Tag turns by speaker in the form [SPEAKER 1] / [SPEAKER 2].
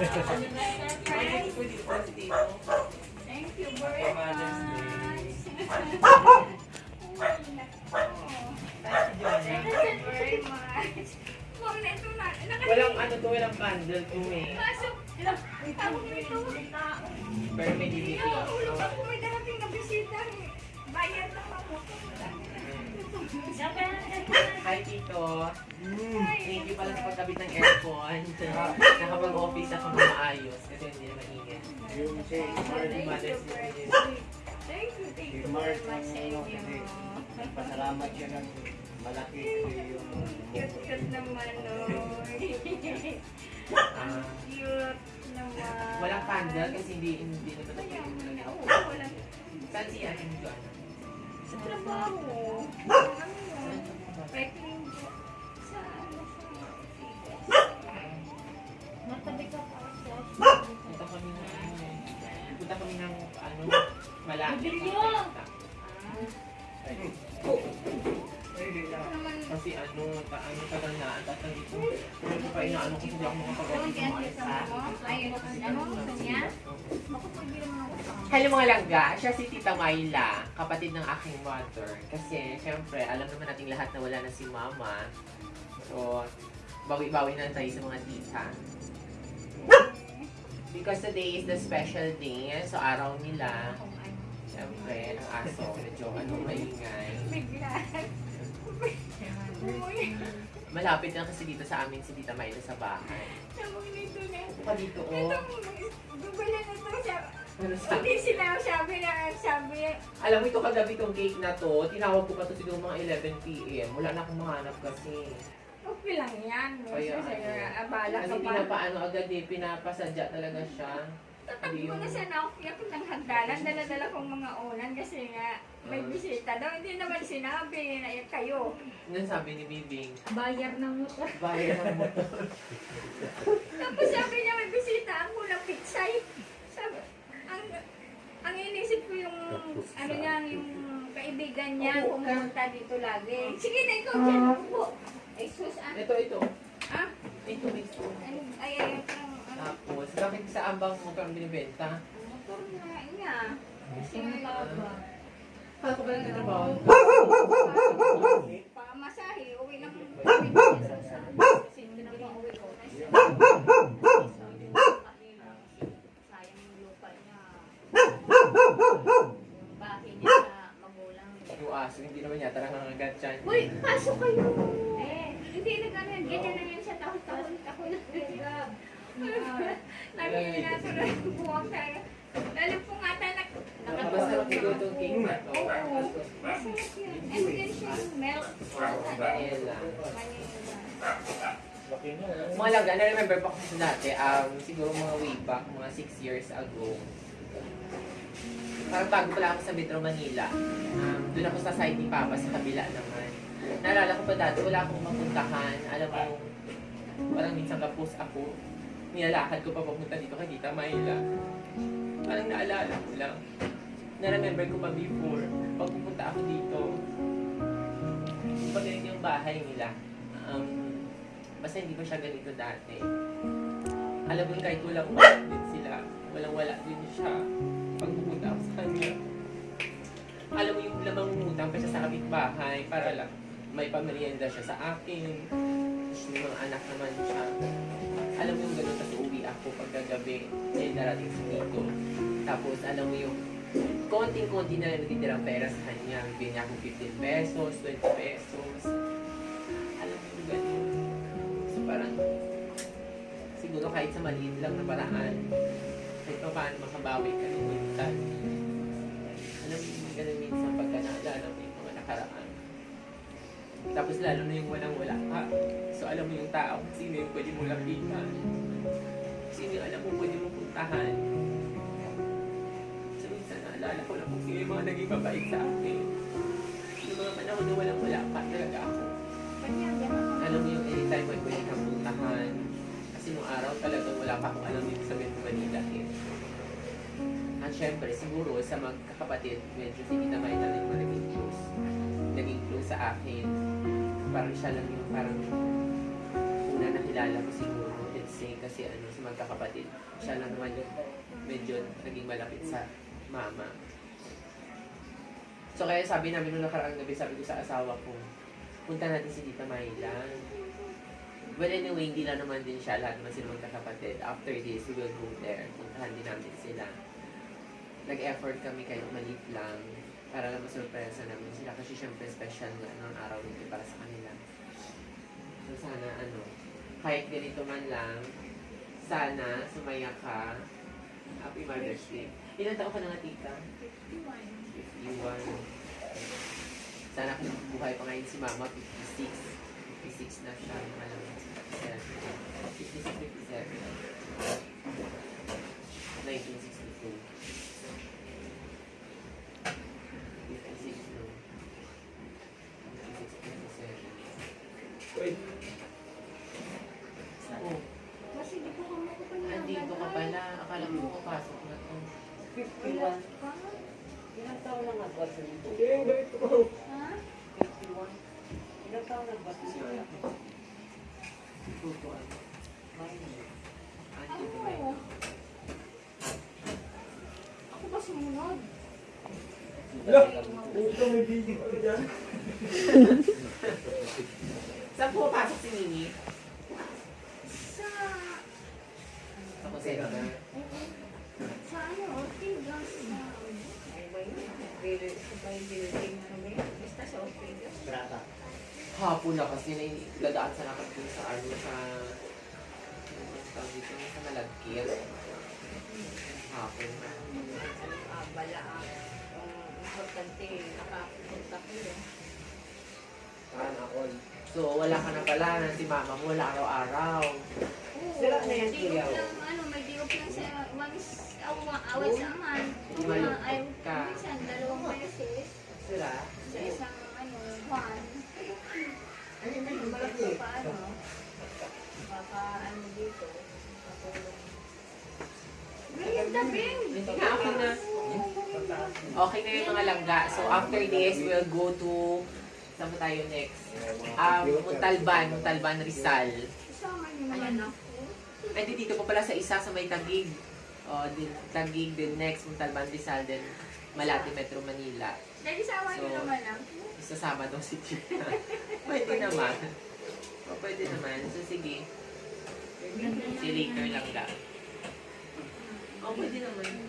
[SPEAKER 1] Thank you very much.
[SPEAKER 2] Walang ano to, walang candle to eh. Pero may DVD.
[SPEAKER 1] Nakahulog ako. May darating na bisita. Bayad na ako.
[SPEAKER 2] Hi, Tito. Thank you pala sa pagkabit ng aircon. Nakapag-office ako na maayos kasi hindi na mainit.
[SPEAKER 3] Yung si
[SPEAKER 2] Mother's Day.
[SPEAKER 1] Thank you, thank you very much sa inyo.
[SPEAKER 3] pasalamat siya ng malaki yung
[SPEAKER 1] Cute-cute naman, no?
[SPEAKER 2] Ah,
[SPEAKER 1] Cute naman.
[SPEAKER 2] walang candle kasi hindi hindi na.
[SPEAKER 1] Oo,
[SPEAKER 2] pwede.
[SPEAKER 1] walang.
[SPEAKER 2] Saan si Ate Joanna?
[SPEAKER 1] Sa trabaho. Ano?
[SPEAKER 2] Kasi ano, ta ano tagal na, ang tatang dito. Pero pa inaano ko hindi ako isa.
[SPEAKER 1] Ayun, ano, sa
[SPEAKER 2] Hello mga langga, siya si Tita Myla, kapatid ng aking mother. Kasi syempre, alam naman nating lahat na wala na si mama. So, bawi-bawi na tayo sa mga tita. Because today is the special day, so araw nila. Syempre, ang aso, medyo ano, maingay.
[SPEAKER 1] Bigla.
[SPEAKER 2] Malapit lang kasi dito sa amin si Tita Myla sa bahay.
[SPEAKER 1] sabog nito na.
[SPEAKER 2] Ito pa dito,
[SPEAKER 1] Ito,
[SPEAKER 2] oh.
[SPEAKER 1] gugulan na ito siya.
[SPEAKER 2] Ano sabi?
[SPEAKER 1] Hindi sila sabi na sabi.
[SPEAKER 2] Alam mo ito kagabi tong cake na to, tinawag ko pa to siguro mga 11 p.m. Wala na akong mahanap kasi.
[SPEAKER 1] Okay lang yan.
[SPEAKER 2] Kaya,
[SPEAKER 1] Kasi
[SPEAKER 2] ano,
[SPEAKER 1] abala
[SPEAKER 2] Kasi
[SPEAKER 1] ka pa.
[SPEAKER 2] pinapaano agad eh, pinapasadya talaga siya.
[SPEAKER 1] Tatakbo na siya na ako ng hagdanan. Dala-dala kong mga ulan kasi nga may
[SPEAKER 2] Ah.
[SPEAKER 1] bisita daw. Hindi naman sinabi na eh, kayo.
[SPEAKER 2] Yan sabi ni Bibing,
[SPEAKER 1] Bayar ng motor.
[SPEAKER 2] bayad ng motor.
[SPEAKER 1] Tapos sabi niya may bisita. Ang kulang pitsay. Sabi, ang, ang inisip ko yung, ano niya, yung kaibigan niya, pumunta dito lagi. Sige na ikaw dyan, upo. Ay, sus, ah.
[SPEAKER 2] Ito, ito.
[SPEAKER 1] Ah,
[SPEAKER 2] Ito, ito.
[SPEAKER 1] ay, ay, ay, ano,
[SPEAKER 2] bakit sa ambang motor ang binibenta?
[SPEAKER 1] motor na niya. Kasi
[SPEAKER 2] Kala ko ba nagtatrabaho?
[SPEAKER 1] Pamasahe, uwi lang. Kasi hindi na uwi ko. Sayang yung lupa niya. Bahay niya sa magulang.
[SPEAKER 2] Yung aso, hindi naman yata nangangagat.
[SPEAKER 1] Uy, pasok kayo! Eh, hindi na gano'n. Ganyan na yan sa taon-taon. Ako na. Naminasa na yung buwang tayo. Lalo po nga tayo
[SPEAKER 2] Basta siguro itong cake na to.
[SPEAKER 1] Oo. Masarap yun. And then siya yung milk.
[SPEAKER 3] Niya.
[SPEAKER 2] Mga langga, na-remember pa ko sa dati, um, siguro mga way back, mga 6 years ago. Parang bago pala ako sa Metro Manila. Um, doon ako sa site ni Papa sa kabila naman. Naalala ko pa dati, wala akong mapuntahan. Alam mo, parang minsan kapos ako. Nilalakad ko pa papunta dito kay Tita Mayla. Parang naalala ko lang. Na-remember ko pa before, pag pupunta ako dito, pagaling yung bahay nila. Um, basta hindi pa siya ganito dati. Alam mo, kahit wala din sila, walang wala din siya pag pupunta ako sa kanya. Alam mo yung lamang umutang pa siya sa kapitbahay para lang may pamerienda siya sa akin. Tapos may mga anak naman siya. Alam mo yung gano'n, tapos uwi ako pagkagabi. Dahil darating si Tito. Tapos alam mo yung konting-konti na lang natitirang pera sa kanya. Bigyan niya ako 15 pesos, 20 pesos. Alam mo yung gano'n. So parang, siguro kahit sa maliit lang na paraan, kahit pa paano makabawi ka rin minsan. Alam mo yung gano'n minsan pagka naalala mo yung mga nakaraan. Tapos lalo na yung walang-wala ka. Alam mo yung tao sino yung pwede mo lapitan. Sino yung alam mo pwede mo puntahan. So minsan naalala ko lang kung sino yung mga naging mabait sa akin. Yung mga panahon na walang-wala pa talaga ako. Alam mo yung anytime may pwede kang puntahan. Kasi nung araw talagang wala pa akong alam dito sa Metro Manila eh. At syempre, siguro sa magkakapatid, medyo si Tita May na rin yung naging close. Naging close sa akin. Parang siya lang yung parang una nakilala ko siguro. Then fiancé kasi ano, sa magkakapatid. Siya lang naman yung medyo naging malapit sa mama. So kaya sabi namin nung nakaraang gabi, sabi ko sa asawa ko, punta natin si Tita Mayla. Well, anyway, hindi lang naman din siya. Lahat naman sila magkakapatid. After this, we will go there. Puntahan din namin sila. Nag-effort kami kahit maliit lang para lang masurpresa namin sila kasi syempre special nga ng araw nito para sa kanila. Kahit ganito man lang, sana sumaya ka. Happy Mother's Day. Ilan taon ka na nga tita? 51. Sana kung buhay pa ngayon si Mama, 56. 56 na siya. Alam mo, 56, 57. 1962. 56 no. 56, 57. Oh,
[SPEAKER 1] Kasi di ko kamo ko
[SPEAKER 2] andito ka pala. Akala mo papasok na to.
[SPEAKER 3] 51. Ilang taon lang ang bata nito?
[SPEAKER 1] Ha?
[SPEAKER 3] 51. Ilang taon lang bata nito?
[SPEAKER 2] Tutuan.
[SPEAKER 3] Minor.
[SPEAKER 2] Andito
[SPEAKER 1] Ano?
[SPEAKER 2] ba yun?
[SPEAKER 1] Ako ba sumunod?
[SPEAKER 2] Saan pumapasok si Nini?
[SPEAKER 1] Sa...
[SPEAKER 2] Ako center.
[SPEAKER 1] Sa ano? Ortigas na...
[SPEAKER 3] Brata.
[SPEAKER 2] Hapon na kasi na dadaan sa dun sa ano sa tawag dito sa malagkit. Hapon na. So wala ka na pala na si mama mo wala araw-araw.
[SPEAKER 3] Sira na yan, kuya.
[SPEAKER 1] ko ano, may di ko lang sa awa, awat sa aman. Ay,
[SPEAKER 2] ka.
[SPEAKER 1] minsan, dalawang beses.
[SPEAKER 2] Sila?
[SPEAKER 1] Sa isang, ano, Juan.
[SPEAKER 3] Ano na yung
[SPEAKER 1] Malaki pa, ano. Baka, ano dito.
[SPEAKER 2] Okay na. Okay na yung mga langga. So after this, we'll go to saan tayo next? Um, Muntalban, Muntalban Rizal.
[SPEAKER 1] Naman ako.
[SPEAKER 2] Ay, di dito pa pala sa isa sa may Tagig. O, din, Tagig, din next, Muntalban Rizal, then Malate, Metro Manila.
[SPEAKER 1] Dahil sama niyo
[SPEAKER 2] So,
[SPEAKER 1] naman ako.
[SPEAKER 2] Isasama daw si Tina. pwede naman. O, pwede naman. So, sige. You later lang ka. O, pwede naman.